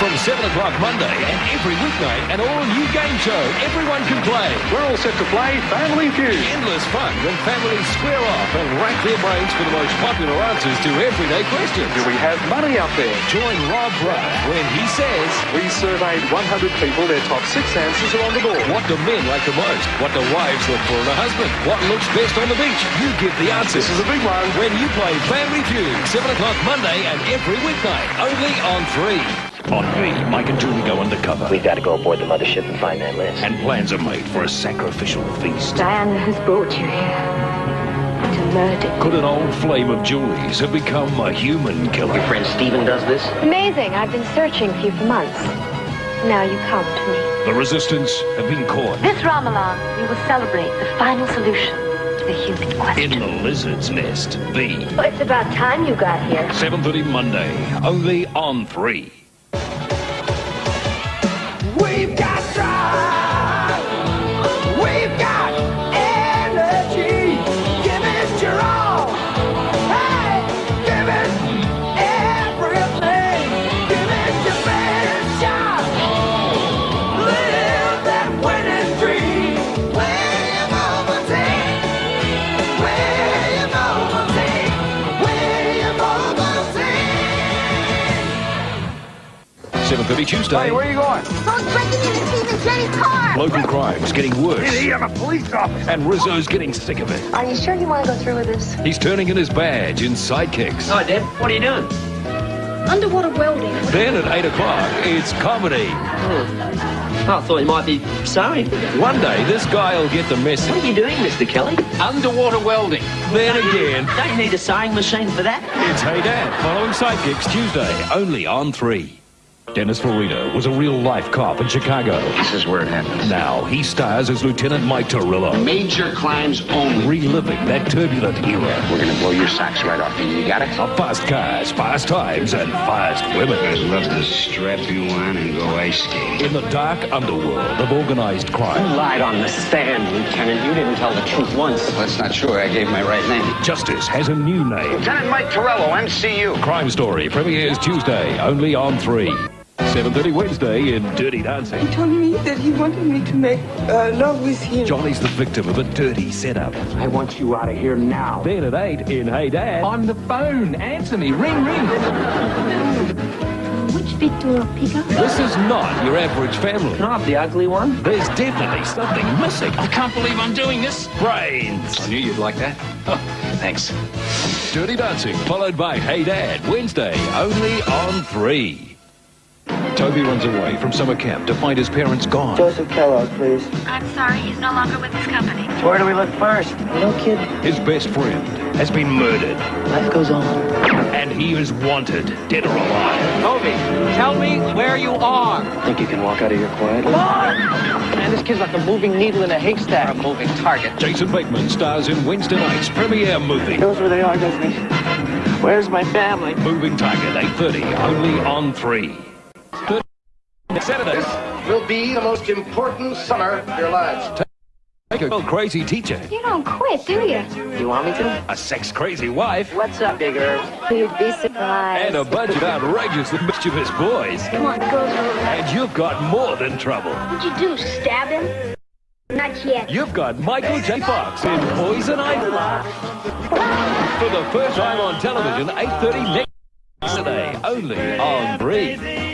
From 7 o'clock Monday and every weeknight, an all-new game show everyone can play. We're all set to play Family Feud. Endless fun when families square off and rack their brains for the most popular answers to everyday questions. Do we have money up there? Join Rob Ruff when he says, We surveyed 100 people. Their top six answers are on the board. What do men like the most? What do wives look for in a husband? What looks best on the beach? You give the answers. This is a big one. When you play Family Feud, 7 o'clock Monday and every weeknight, only on 3. On V, Mike and Julie go undercover. We've got to go aboard the mothership and find that list. And plans are made for a sacrificial feast. Diana has brought you here to murder. Could an old flame of Julie's have become a human killer? Your friend Steven does this? Amazing. I've been searching for you for months. Now you come to me. The resistance have been caught This Ramadan, we will celebrate the final solution to the human question. in the lizard's nest. The Well, it's about time you got here. 7.30 Monday, only on 3. We've got 7.30 Tuesday. Hey, where are you going? Someone's breaking into Stephen Jenny's car. Local crime's getting worse. I'm a police officer. And Rizzo's getting sick of it. Are you sure you want to go through with this? He's turning in his badge in sidekicks. Hi, Deb. What are you doing? Underwater welding. Then at 8 o'clock, it's comedy. Hmm. I thought you might be sewing. One day, this guy will get the message. What are you doing, Mr. Kelly? Underwater welding. Then again, Don't you need a sewing machine for that? it's Hey Dad, following Sidekicks Tuesday, only on 3. Dennis Farina was a real-life cop in Chicago. This is where it happens. Now he stars as Lieutenant Mike Torello, Major crimes only. reliving that turbulent era We're gonna blow your socks right off you. You got it? of fast cars, fast times, and fast women. I'd love to strap you on and go ice skating. In the dark underworld of organized crime, You Lied on the stand, Lieutenant. You didn't tell the truth once. That's not true. I gave my right name. justice has a new name. Lieutenant Mike Torello, MCU. Crime Story premieres Tuesday, only on 3. 7.30 Wednesday in Dirty Dancing. He told me that he wanted me to make uh, love with him. Johnny's the victim of a dirty setup. I want you out of here now. Then at 8 in Hey Dad, On the phone. Answer me. Ring, ring. Which Victor up? This is not your average family. Not the ugly one. There's definitely something missing. I can't believe I'm doing this. Brains. I knew you'd like that. Oh, thanks. Dirty Dancing, followed by Hey Dad, Wednesday, only on 3. Toby runs away from summer camp to find his parents gone. Joseph Kellogg, please. I'm sorry, he's no longer with his company. Where do we look first? No kid. His best friend has been murdered, Life goes on. and he is wanted, dead or alive. Toby, tell me where you are. Think you can walk out of here quietly? Man, this kid's like a moving needle in a haystack. A moving target. Jason Bateman stars in Wednesday night's premiere movie, Knows where they are, doesn't he? Where's my family? Moving Target, 8.30, only on 3. Saturday, Will be the most important summer of your lives. take a crazy teacher, You don't quit, do you? You want me to? a sex-crazy wife, What's up, Big Herb? You'd be surprised. and a bunch of outrageously mischievous boys. Come on, girls. And you've got more than trouble. What'd you do, stab him? Not yet. You've got Michael J. Fox in Poison Ivy. For the first time on television, 8.30 next Saturday, only on 3.